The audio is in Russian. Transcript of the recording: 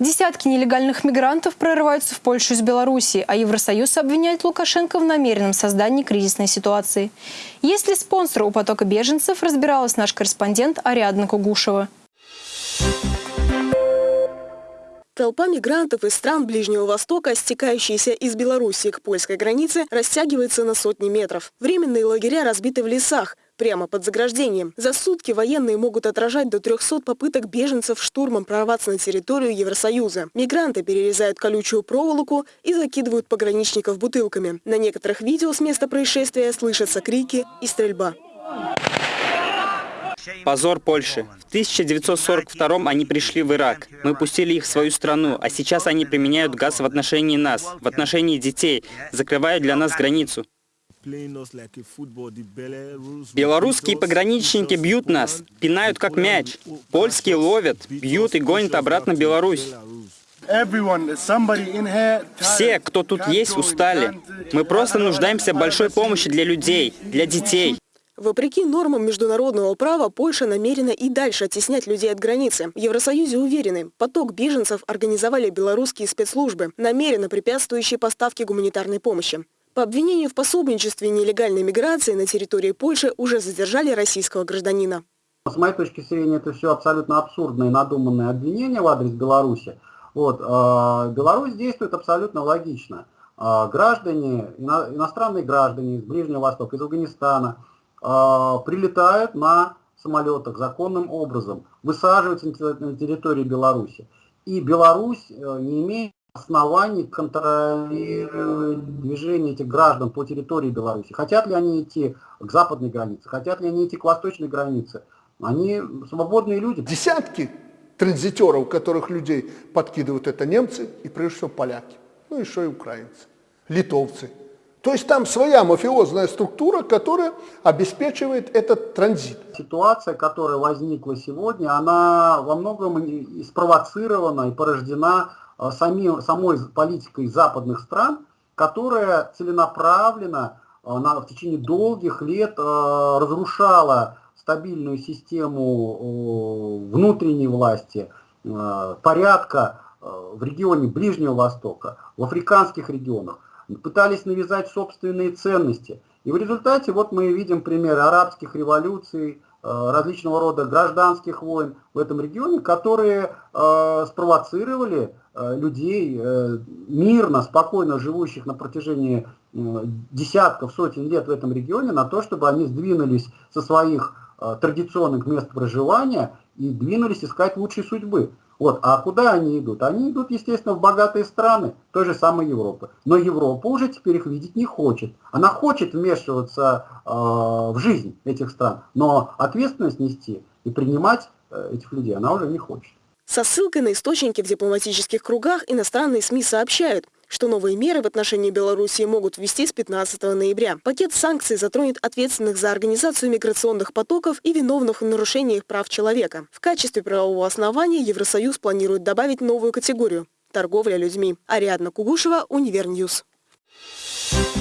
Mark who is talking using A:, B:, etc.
A: Десятки нелегальных мигрантов прорываются в Польшу из Беларуси, а Евросоюз обвиняет Лукашенко в намеренном создании кризисной ситуации. Есть ли спонсор у потока беженцев, разбиралась наш корреспондент Ариадна Кугушева.
B: Толпа мигрантов из стран Ближнего Востока, стекающаяся из Беларуси к польской границе, растягивается на сотни метров. Временные лагеря разбиты в лесах, прямо под заграждением. За сутки военные могут отражать до 300 попыток беженцев штурмом прорваться на территорию Евросоюза. Мигранты перерезают колючую проволоку и закидывают пограничников бутылками. На некоторых видео с места происшествия слышатся крики и стрельба.
C: Позор Польши. В 1942 они пришли в Ирак. Мы пустили их в свою страну, а сейчас они применяют газ в отношении нас, в отношении детей, закрывают для нас границу. Белорусские пограничники бьют нас, пинают как мяч. Польские ловят, бьют и гонят обратно в Беларусь. Все, кто тут есть, устали. Мы просто нуждаемся в большой помощи для людей, для детей.
B: Вопреки нормам международного права, Польша намерена и дальше оттеснять людей от границы. В Евросоюзе уверены, поток беженцев организовали белорусские спецслужбы, намеренно препятствующие поставке гуманитарной помощи. По обвинению в пособничестве нелегальной миграции на территории Польши уже задержали российского гражданина.
D: С моей точки зрения, это все абсолютно абсурдное и надуманное обвинение в адрес Беларуси. Вот, э, Беларусь действует абсолютно логично. Э, граждане, ино, иностранные граждане из Ближнего Востока, из Афганистана – э, прилетают на самолетах законным образом, высаживаются на территории Беларуси. И Беларусь э, не имеет оснований контролировать движение этих граждан по территории Беларуси. Хотят ли они идти к западной границе, хотят ли они идти к восточной границе. Они свободные люди.
E: Десятки транзитеров, которых людей подкидывают, это немцы и прежде всего поляки. Ну еще и украинцы, литовцы. То есть там своя мафиозная структура, которая обеспечивает этот транзит.
D: Ситуация, которая возникла сегодня, она во многом спровоцирована и порождена сами, самой политикой западных стран, которая целенаправленно э, на, в течение долгих лет э, разрушала стабильную систему внутренней власти, порядка в регионе Ближнего Востока, в африканских регионах пытались навязать собственные ценности. И в результате вот мы видим примеры арабских революций, э, различного рода гражданских войн в этом регионе, которые э, спровоцировали э, людей, мирно, спокойно живущих на протяжении десятков, сотен лет в этом регионе, на то, чтобы они сдвинулись со своих традиционных мест проживания и двинулись искать лучшей судьбы. Вот. А куда они идут? Они идут, естественно, в богатые страны той же самой Европы. Но Европа уже теперь их видеть не хочет. Она хочет вмешиваться э, в жизнь этих стран, но ответственность нести и принимать э, этих людей она уже не хочет.
B: Со ссылкой на источники в дипломатических кругах иностранные СМИ сообщают – что новые меры в отношении Белоруссии могут ввести с 15 ноября. Пакет санкций затронет ответственных за организацию миграционных потоков и виновных в нарушениях прав человека. В качестве правового основания Евросоюз планирует добавить новую категорию – торговля людьми. Ариадна Кугушева, Univer News. Thank you.